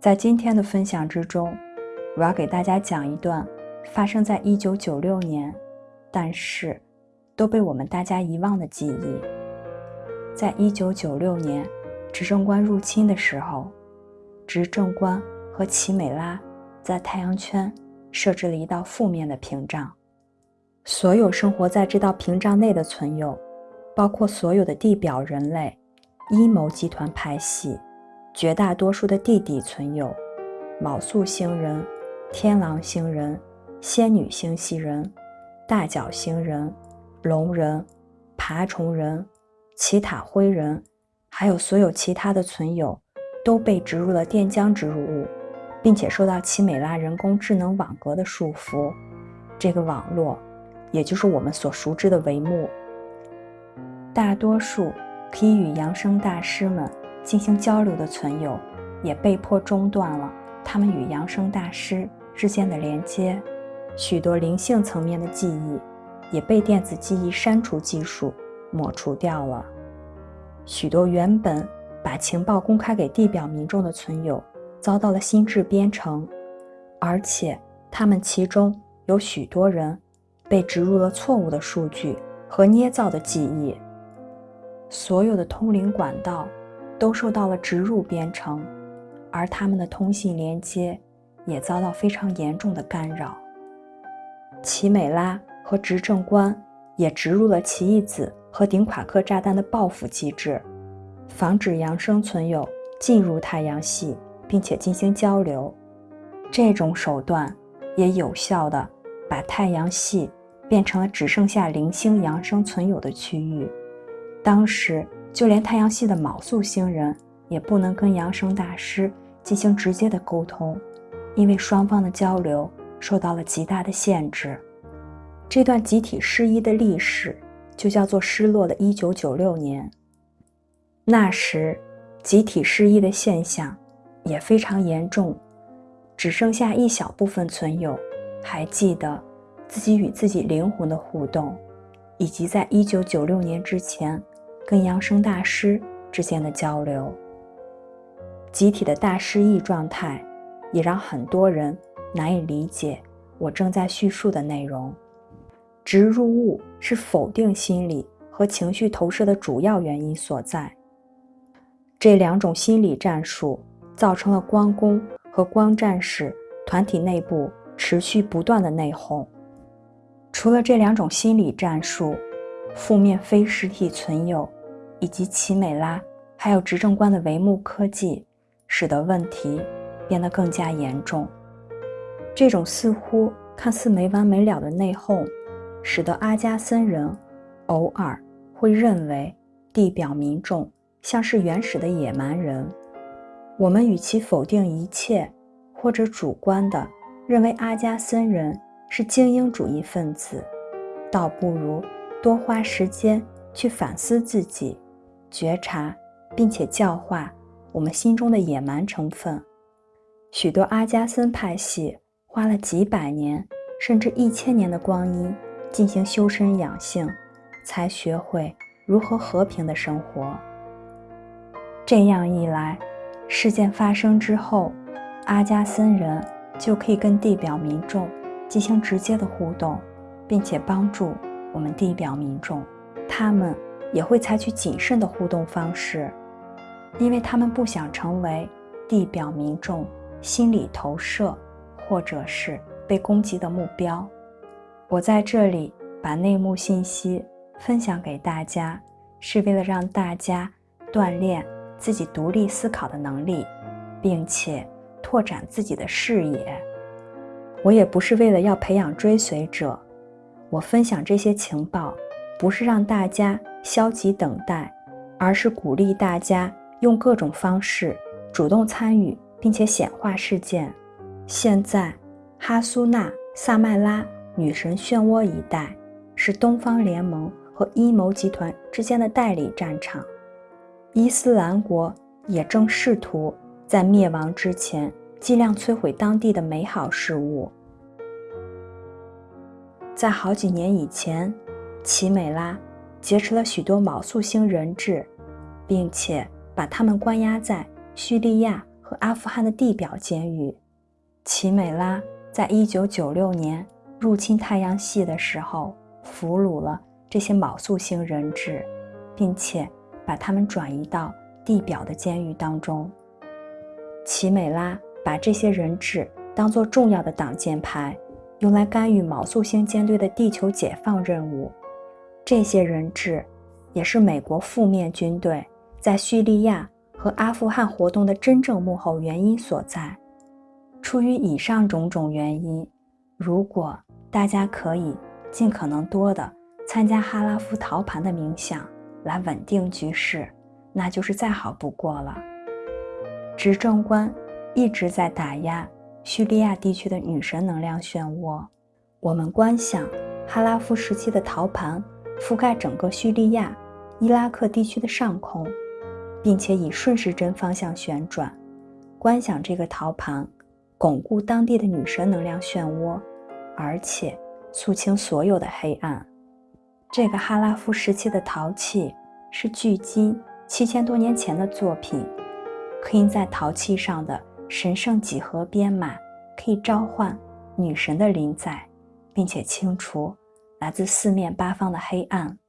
在今天的分享之中，我要给大家讲一段发生在一九九六年，但是都被我们大家遗忘的记忆。在一九九六年，执政官入侵的时候，执政官和奇美拉在太阳圈设置了一道负面的屏障，所有生活在这道屏障内的存有，包括所有的地表人类、阴谋集团派系。绝大多数的地底存有，卯宿星人、天狼星人、仙女星系人、大角星人、龙人、爬虫人、奇塔灰人，还有所有其他的存有，都被植入了电浆植入物，并且受到奇美拉人工智能网格的束缚。这个网络，也就是我们所熟知的帷幕，大多数可以与扬声大师们。进行交流的存有也被迫中断了他们与扬声大师之间的连接，许多灵性层面的记忆也被电子记忆删除技术抹除掉了。许多原本把情报公开给地表民众的存有遭到了心智编程，而且他们其中有许多人被植入了错误的数据和捏造的记忆。所有的通灵管道。都受到了植入编程，而他们的通信连接也遭到非常严重的干扰。奇美拉和执政官也植入了奇异子和顶夸克炸弹的报复机制，防止扬声存有进入太阳系并且进行交流。这种手段也有效的把太阳系变成了只剩下零星扬声存有的区域。当时。就连太阳系的卯宿星人也不能跟阳生大师进行直接的沟通，因为双方的交流受到了极大的限制。这段集体失忆的历史就叫做“失落的1996年”。那时，集体失忆的现象也非常严重，只剩下一小部分存有还记得自己与自己灵魂的互动，以及在1996年之前。跟扬声大师之间的交流，集体的大失忆状态，也让很多人难以理解我正在叙述的内容。植入物是否定心理和情绪投射的主要原因所在。这两种心理战术造成了光宫和光战士团体内部持续不断的内讧。除了这两种心理战术，负面非实体存有。以及奇美拉，还有执政官的帷幕科技，使得问题变得更加严重。这种似乎看似没完没了的内讧，使得阿加森人偶尔会认为地表民众像是原始的野蛮人。我们与其否定一切，或者主观的认为阿加森人是精英主义分子，倒不如多花时间去反思自己。觉察，并且教化我们心中的野蛮成分。许多阿加森派系花了几百年，甚至一千年的光阴进行修身养性，才学会如何和平的生活。这样一来，事件发生之后，阿加森人就可以跟地表民众进行直接的互动，并且帮助我们地表民众。他们。也会采取谨慎的互动方式，因为他们不想成为地表民众心理投射，或者是被攻击的目标。我在这里把内幕信息分享给大家，是为了让大家锻炼自己独立思考的能力，并且拓展自己的视野。我也不是为了要培养追随者，我分享这些情报，不是让大家。消极等待，而是鼓励大家用各种方式主动参与，并且显化事件。现在，哈苏娜、萨麦拉、女神漩涡一带是东方联盟和阴谋集团之间的代理战场。伊斯兰国也正试图在灭亡之前尽量摧毁当地的美好事物。在好几年以前，奇美拉。劫持了许多卯宿星人质，并且把他们关押在叙利亚和阿富汗的地表监狱。奇美拉在一九九六年入侵太阳系的时候，俘虏了这些卯宿星人质，并且把他们转移到地表的监狱当中。奇美拉把这些人质当作重要的挡箭牌，用来干预卯宿星舰队的地球解放任务。这些人质也是美国负面军队在叙利亚和阿富汗活动的真正幕后原因所在。出于以上种种原因，如果大家可以尽可能多的参加哈拉夫陶盘的冥想来稳定局势，那就是再好不过了。执政官一直在打压叙利亚地区的女神能量漩涡。我们观想哈拉夫时期的陶盘覆盖整个叙利亚、伊拉克地区的上空，并且以顺时针方向旋转，观想这个陶盘。巩固当地的女神能量漩涡，而且肃清所有的黑暗。这个哈拉夫时期的陶器是距今七千多年前的作品，刻印在陶器上的神圣几何编码可以召唤女神的临在，并且清除来自四面八方的黑暗。